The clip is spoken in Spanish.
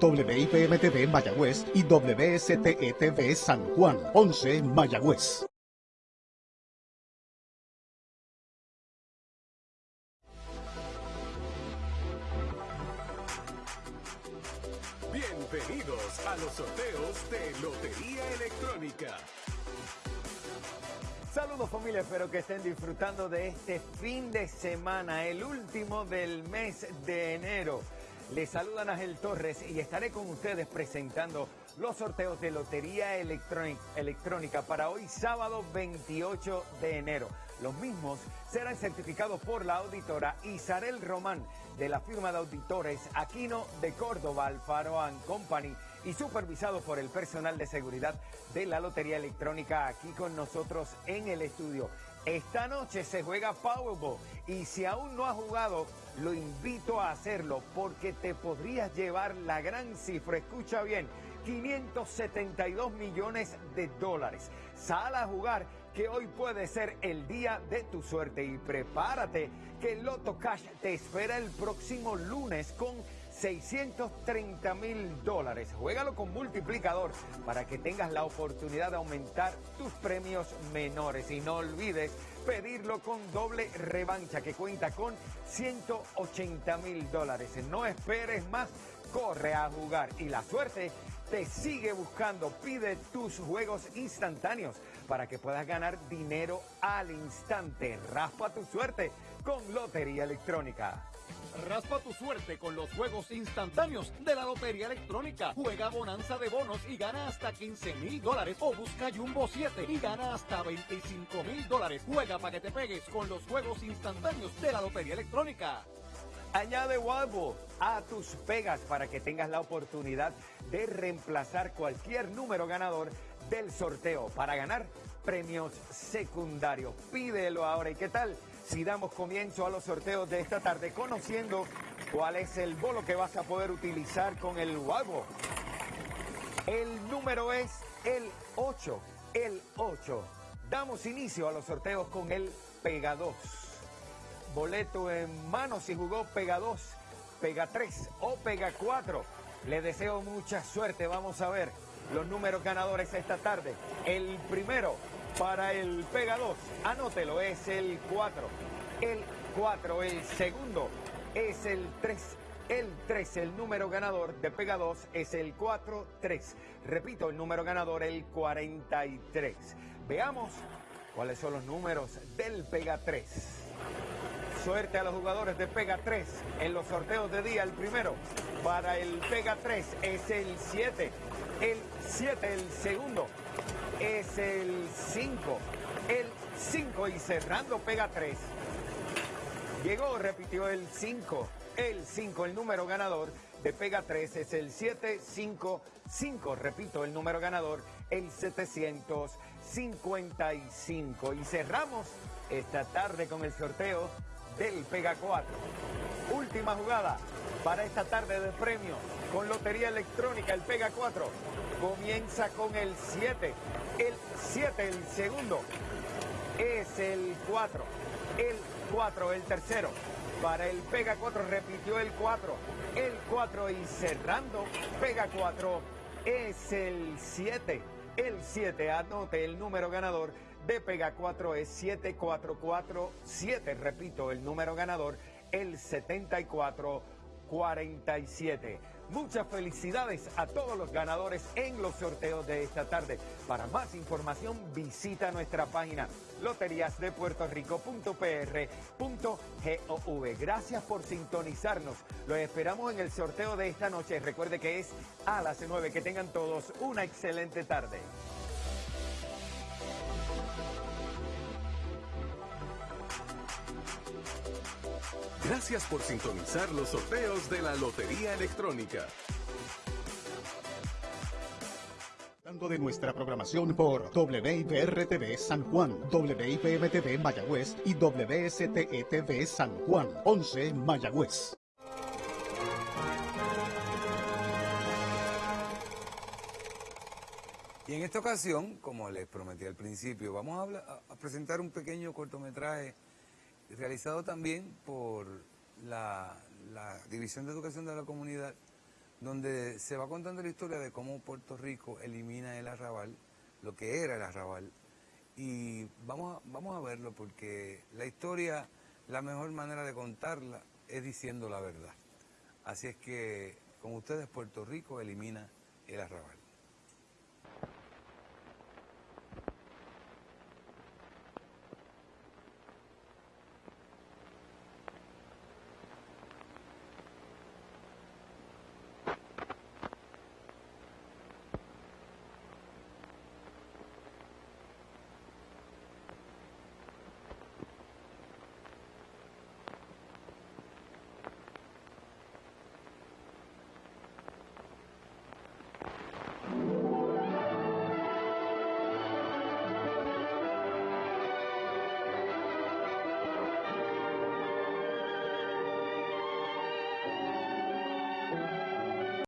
WIPM-TV Mayagüez y WSTE-TV San Juan, 11 Mayagüez. Bienvenidos a los sorteos de Lotería Electrónica. Saludos familia, espero que estén disfrutando de este fin de semana, el último del mes de enero. Les saluda Ángel Torres y estaré con ustedes presentando los sorteos de Lotería Electrónica para hoy sábado 28 de enero. Los mismos serán certificados por la auditora Isabel Román de la firma de auditores Aquino de Córdoba, Alfaro Company y supervisados por el personal de seguridad de la Lotería Electrónica aquí con nosotros en el estudio. Esta noche se juega Powerball y si aún no has jugado, lo invito a hacerlo porque te podrías llevar la gran cifra. Escucha bien, 572 millones de dólares. Sal a jugar que hoy puede ser el día de tu suerte y prepárate que el Loto Cash te espera el próximo lunes con 630 mil dólares. Juégalo con multiplicador para que tengas la oportunidad de aumentar tus premios menores. Y no olvides pedirlo con doble revancha que cuenta con 180 mil dólares. No esperes más, corre a jugar y la suerte te sigue buscando. Pide tus juegos instantáneos para que puedas ganar dinero al instante. Raspa tu suerte con Lotería Electrónica. Raspa tu suerte con los juegos instantáneos de la Lotería Electrónica. Juega Bonanza de Bonos y gana hasta 15 mil dólares. O busca Jumbo 7 y gana hasta 25 mil dólares. Juega para que te pegues con los juegos instantáneos de la Lotería Electrónica. Añade Wildball a tus pegas para que tengas la oportunidad de reemplazar cualquier número ganador del sorteo para ganar premios secundarios. Pídelo ahora. ¿Y qué tal? Si damos comienzo a los sorteos de esta tarde conociendo cuál es el bolo que vas a poder utilizar con el Wago. El número es el 8, el 8. Damos inicio a los sorteos con el Pega 2. Boleto en mano si jugó Pega 2, Pega 3 o Pega 4. Le deseo mucha suerte. Vamos a ver los números ganadores esta tarde. El primero, para el Pega 2. Anótelo, es el 4. El 4, el segundo es el 3. El 3, el número ganador de Pega 2 es el 4-3. Repito, el número ganador el 43. Veamos cuáles son los números del Pega 3. Suerte a los jugadores de Pega 3 en los sorteos de día. El primero para el Pega 3 es el 7. El 7, el segundo es el 5. El 5 y cerrando pega 3. Llegó, repitió el 5. El 5, el número ganador de pega 3 es el 755. Repito, el número ganador, el 755. Y cerramos esta tarde con el sorteo del Pega 4. Última jugada para esta tarde de premios con Lotería Electrónica, el Pega 4. Comienza con el 7. El 7, el segundo. Es el 4. El 4, el tercero. Para el Pega 4 repitió el 4. El 4 y cerrando Pega 4 es el 7. El 7, anote el número ganador de Pega 4 es 7447. Repito, el número ganador, el 7447. Muchas felicidades a todos los ganadores en los sorteos de esta tarde. Para más información visita nuestra página loteriasdepuertorico.pr.gov. Gracias por sintonizarnos. Los esperamos en el sorteo de esta noche. Recuerde que es a las 9. Que tengan todos una excelente tarde. Gracias por sintonizar los sorteos de la Lotería Electrónica. de nuestra programación por WIPR-TV San Juan, WIPM-TV Mayagüez y WSTE-TV San Juan, 11 Mayagüez. Y en esta ocasión, como les prometí al principio, vamos a, presentar un pequeño cortometraje realizado también por la, División de Educación de la Comunidad donde se va contando la historia de cómo Puerto Rico elimina el arrabal, lo que era el arrabal, y vamos a, vamos a verlo porque la historia, la mejor manera de contarla es diciendo la verdad. Así es que con ustedes Puerto Rico elimina el arrabal.